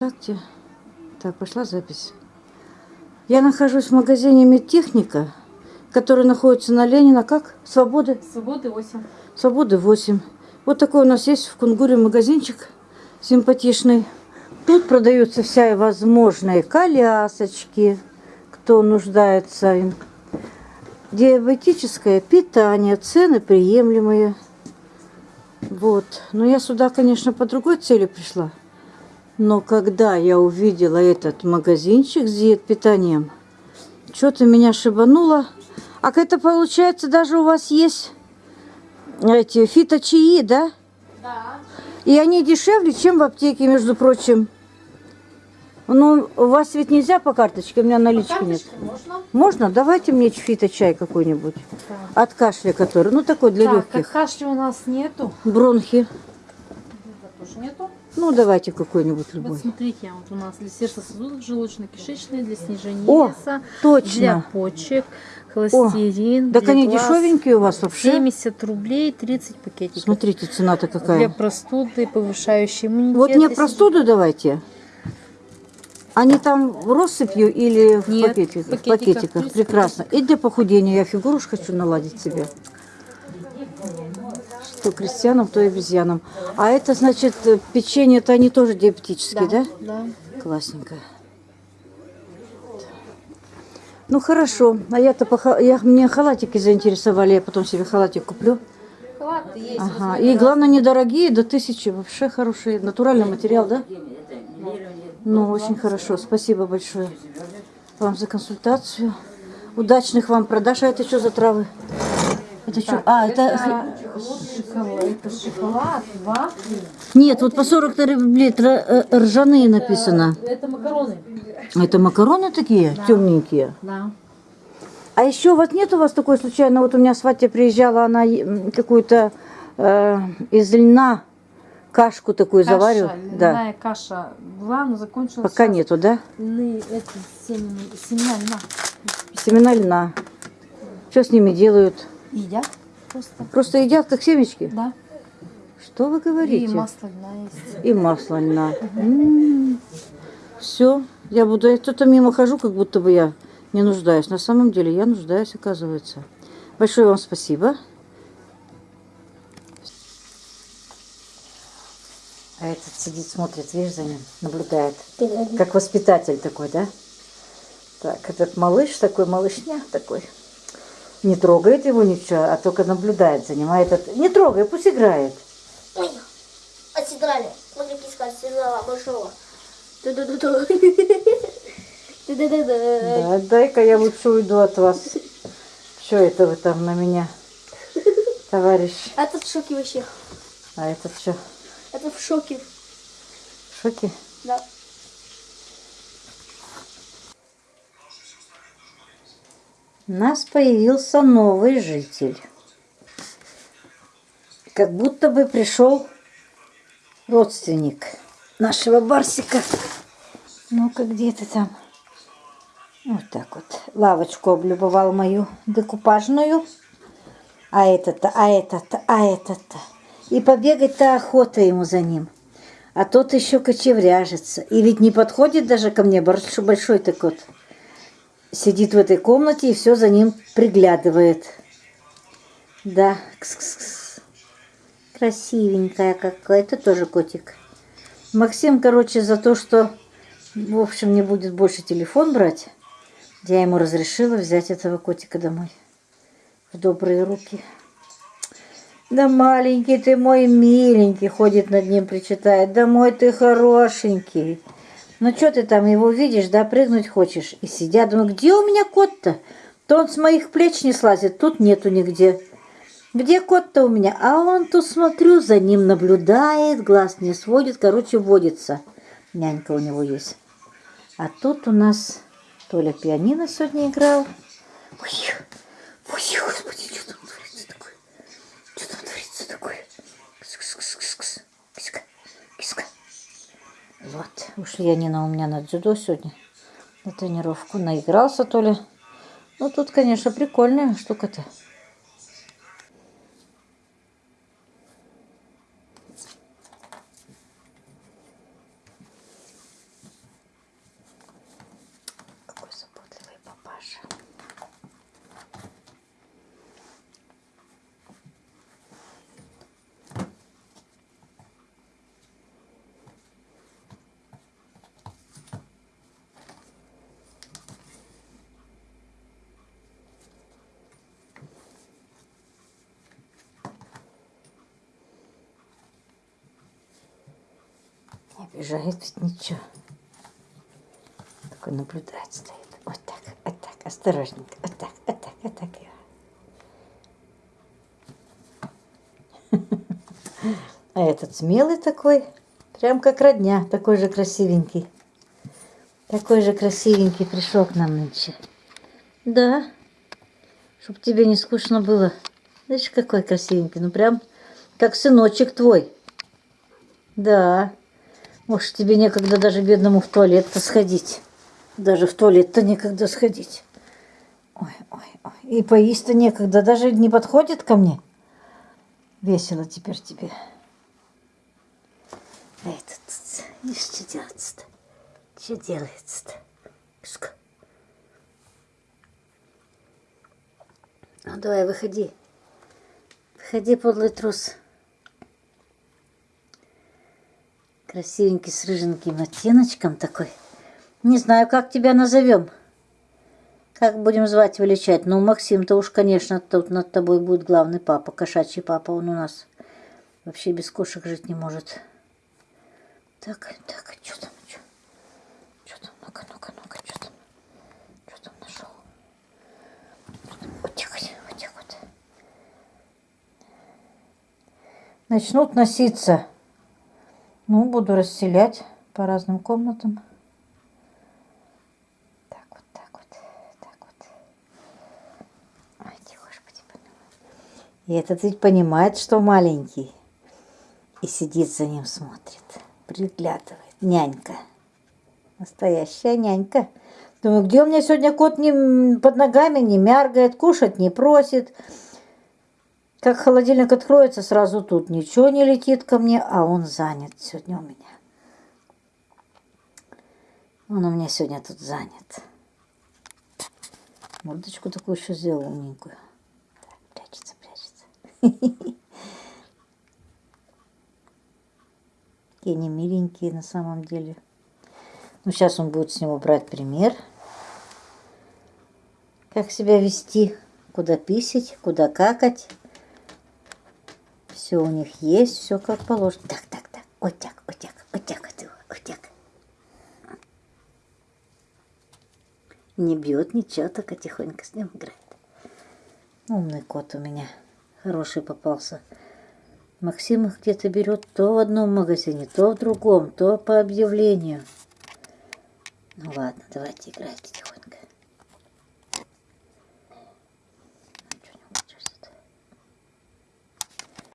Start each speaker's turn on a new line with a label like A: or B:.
A: Здравствуйте. Так, пошла запись. Я нахожусь в магазине Медтехника, который находится на Ленина, как? Свободы?
B: Свободы 8.
A: Свободы 8. Вот такой у нас есть в Кунгуре магазинчик симпатичный. Тут продаются вся возможные колясочки, кто нуждается. Диабетическое питание, цены приемлемые. Вот. Но я сюда, конечно, по другой цели пришла. Но когда я увидела этот магазинчик с диет-питанием, что-то меня шибануло. А это получается даже у вас есть эти фиточаи, да?
B: Да.
A: И они дешевле, чем в аптеке, между прочим. Ну, у вас ведь нельзя по карточке, у меня налички нет.
B: можно.
A: Можно? Давайте мне фиточай какой-нибудь.
B: Так.
A: От кашля который. Ну, такой для
B: Так,
A: легких.
B: как кашля у нас нету.
A: Бронхи. Ну, давайте какой-нибудь
B: Вот
A: любой.
B: смотрите, вот у нас для сердца-сосудов, желудочно-кишечные, для снижения
A: О,
B: веса, для
A: Точно.
B: почек, холестерин.
A: Так
B: для
A: они
B: глаз.
A: дешевенькие у вас вообще.
B: 70 рублей 30 пакетиков.
A: Смотрите, цена-то
B: Для
A: какая.
B: простуды, повышающий иммунитет.
A: Вот мне простуду давайте. Они там россыпью или в
B: Нет,
A: пакетиках?
B: в пакетиках.
A: пакетиках.
B: 30
A: Прекрасно. И для похудения. Я фигуру хочу наладить себе. Что крестьянам, то и обезьянам. А это значит э, печенье-то они тоже диабетические, да?
B: Да.
A: Классненько. Ну хорошо. А я-то я, мне халатики заинтересовали. Я потом себе халатик куплю.
B: Халаты есть.
A: Ага. И главное, недорогие, до тысячи. Вообще хорошие. Натуральный материал, да? Ну, очень хорошо. Спасибо большое вам за консультацию. Удачных вам продаж. А это что за травы? Это что? А, это...
B: Это шоколад, это шоколад, вафли.
A: Нет, вот по 40 рублей э, ржаные написано.
B: Это макароны.
A: Это макароны такие, темненькие.
B: Да.
A: А еще вот нет у вас такой случайно, вот у меня сватья приезжала, она какую-то э, из льна кашку такую
B: Каша,
A: заварила. Да.
B: льняная каша была, но закончилась.
A: Пока нету, да?
B: Льны, эти семена, семена льна.
A: Семена льна. Что с ними делают?
B: Едят просто.
A: Просто едят как семечки?
B: Да.
A: Что вы
B: И
A: говорите?
B: масло льна есть.
A: И масло льна. Все, я буду, я что-то мимо хожу, как будто бы я не нуждаюсь. На самом деле я нуждаюсь, оказывается. Большое вам спасибо. А этот сидит, смотрит, видишь, за ним, наблюдает. Как воспитатель такой, да? Так, этот малыш такой, малышня такой. Не трогает его ничего, а только наблюдает за ним. А этот, не трогай, пусть играет.
C: Ой, отсидрали. Смотри, киска отсидрала большого.
A: Да, дай-ка я лучше уйду от вас. Что это вы там на меня, товарищ?
C: Этот в шоке вообще.
A: А этот что,
C: Это в шоке.
A: в шоке?
C: Да.
A: У нас появился новый житель. Как будто бы пришел родственник нашего Барсика. Ну-ка, где ты там? Вот так вот. Лавочку облюбовал мою декупажную. А этот-то, а этот-то, а этот-то. И побегать-то охота ему за ним. А тот еще кочевряжется. И ведь не подходит даже ко мне, большой, большой так вот. Сидит в этой комнате и все за ним приглядывает. Да, кс-кс-кс. Красивенькая какая. Это тоже котик. Максим, короче, за то, что, в общем, не будет больше телефон брать, я ему разрешила взять этого котика домой. В добрые руки. Да маленький ты мой миленький, ходит над ним, причитает. Да мой ты хорошенький. Ну что ты там его видишь, да, прыгнуть хочешь? И сидят, думаю, где у меня кот-то? То он с моих плеч не слазит, тут нету нигде. Где кот-то у меня? А он тут, смотрю, за ним наблюдает, глаз не сводит, короче, водится. Нянька у него есть. А тут у нас Толя пианино сегодня играл. Ой, ой, господи, что там творится такое? Что там творится такое? Кс-кс-кс-кс-кс. Киска, киска. Вот, ушли они на у меня на дзюдо сегодня. На тренировку. Наигрался Толя. Ну, тут, конечно, прикольная штука-то. Обижает ведь ничего. Такой наблюдает стоит. Вот так, вот так, осторожненько. Вот так, вот так, вот так. А этот смелый такой, прям как родня, такой же красивенький. Такой же красивенький пришел к нам нынче. Да, чтоб тебе не скучно было. Знаешь, какой красивенький, ну прям как сыночек твой. Да, может, тебе некогда даже бедному в туалет-то сходить. Даже в туалет-то некогда сходить. Ой, ой, ой. И поесть-то некогда, даже не подходит ко мне. Весело теперь тебе. А этот, видишь, что делается-то? Что делается-то? Пшка. Ну, давай, выходи. Выходи, подлый трус. Красивенький, с рыженьким оттеночком такой. Не знаю, как тебя назовем. Как будем звать, величать? Ну, Максим-то уж, конечно, тут над тобой будет главный папа, кошачий папа. Он у нас вообще без кошек жить не может. Так, так, что там, что? Там? Ну-ка, ну-ка, ну-ка, что там? Что там нашел? Вот так вот, вот. Начнут носиться. Ну, буду расселять по разным комнатам. Так вот, так вот, так вот. Ой, господи, помилуй. И этот ведь понимает, что маленький. И сидит за ним, смотрит, приглядывает. Нянька. Настоящая нянька. Думаю, где у меня сегодня кот не под ногами не мяргает, кушать не просит. Как холодильник откроется, сразу тут ничего не летит ко мне, а он занят сегодня у меня. Он у меня сегодня тут занят. Мордочку такую еще сделал умненькую. Так, прячется, прячется. Какие они миленькие на самом деле. Ну, сейчас он будет с него брать пример. Как себя вести, куда писать, куда какать. Все у них есть, все как положено. Так, так, так. Так, вот так, вот, вот так. Не бьет ничего, только тихонько с ним играет. Умный кот у меня. Хороший попался. Максим их где-то берет то в одном магазине, то в другом, то по объявлению. Ну ладно, давайте играйте тихонько.